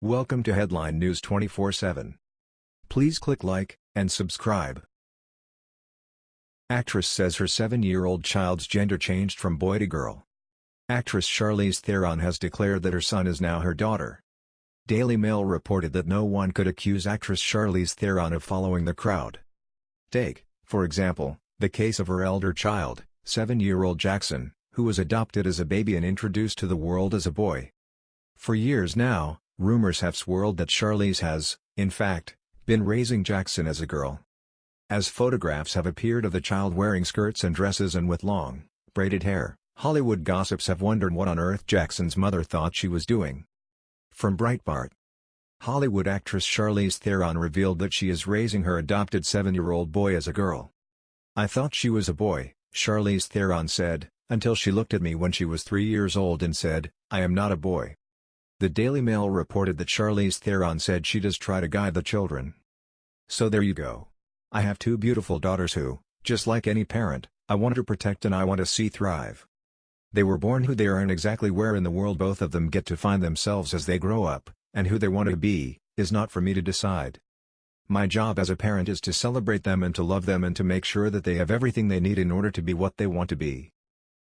Welcome to Headline News 24/7. Please click like and subscribe. Actress says her 7-year-old child's gender changed from boy to girl. Actress Charlize Theron has declared that her son is now her daughter. Daily Mail reported that no one could accuse actress Charlize Theron of following the crowd. Take, for example, the case of her elder child, 7-year-old Jackson, who was adopted as a baby and introduced to the world as a boy. For years now, rumors have swirled that Charlize has, in fact, been raising Jackson as a girl. As photographs have appeared of the child wearing skirts and dresses and with long, braided hair, Hollywood gossips have wondered what on earth Jackson's mother thought she was doing. From Breitbart Hollywood actress Charlize Theron revealed that she is raising her adopted seven-year-old boy as a girl. I thought she was a boy, Charlize Theron said, until she looked at me when she was three years old and said, I am not a boy. The Daily Mail reported that Charlize Theron said she does try to guide the children. So there you go. I have two beautiful daughters who, just like any parent, I want to protect and I want to see thrive. They were born who they are and exactly where in the world both of them get to find themselves as they grow up, and who they want to be, is not for me to decide. My job as a parent is to celebrate them and to love them and to make sure that they have everything they need in order to be what they want to be.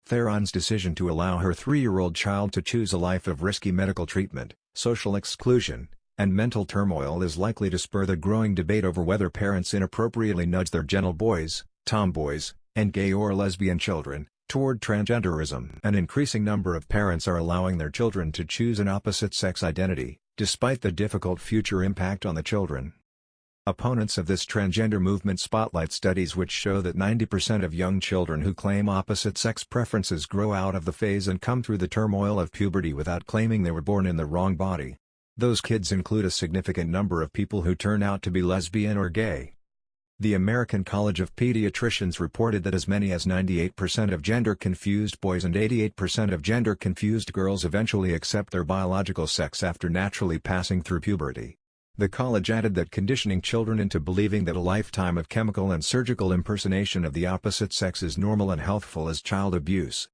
Theron's decision to allow her three-year-old child to choose a life of risky medical treatment, social exclusion, and mental turmoil is likely to spur the growing debate over whether parents inappropriately nudge their gentle boys, tomboys, and gay or lesbian children, toward transgenderism. An increasing number of parents are allowing their children to choose an opposite-sex identity, despite the difficult future impact on the children. Opponents of this transgender movement spotlight studies which show that 90% of young children who claim opposite-sex preferences grow out of the phase and come through the turmoil of puberty without claiming they were born in the wrong body. Those kids include a significant number of people who turn out to be lesbian or gay. The American College of Pediatricians reported that as many as 98% of gender-confused boys and 88% of gender-confused girls eventually accept their biological sex after naturally passing through puberty. The college added that conditioning children into believing that a lifetime of chemical and surgical impersonation of the opposite sex is normal and healthful is child abuse.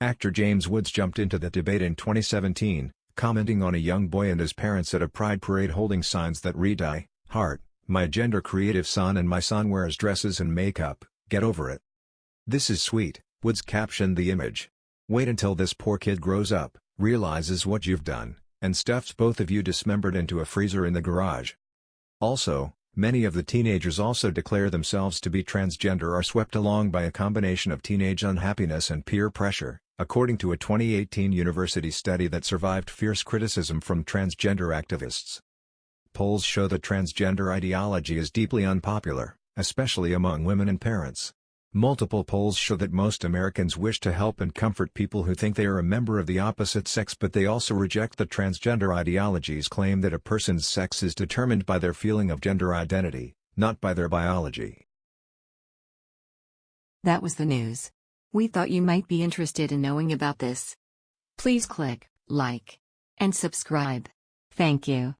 Actor James Woods jumped into the debate in 2017, commenting on a young boy and his parents at a pride parade holding signs that read I, heart, my gender-creative son and my son wears dresses and makeup, get over it. This is sweet, Woods captioned the image. Wait until this poor kid grows up, realizes what you've done, and stuffs both of you dismembered into a freezer in the garage. Also, many of the teenagers also declare themselves to be transgender are swept along by a combination of teenage unhappiness and peer pressure, according to a 2018 university study that survived fierce criticism from transgender activists. Polls show that transgender ideology is deeply unpopular, especially among women and parents. Multiple polls show that most Americans wish to help and comfort people who think they are a member of the opposite sex but they also reject the transgender ideology's claim that a person's sex is determined by their feeling of gender identity, not by their biology. That was the news. We thought you might be interested in knowing about this. Please click like and subscribe. Thank you.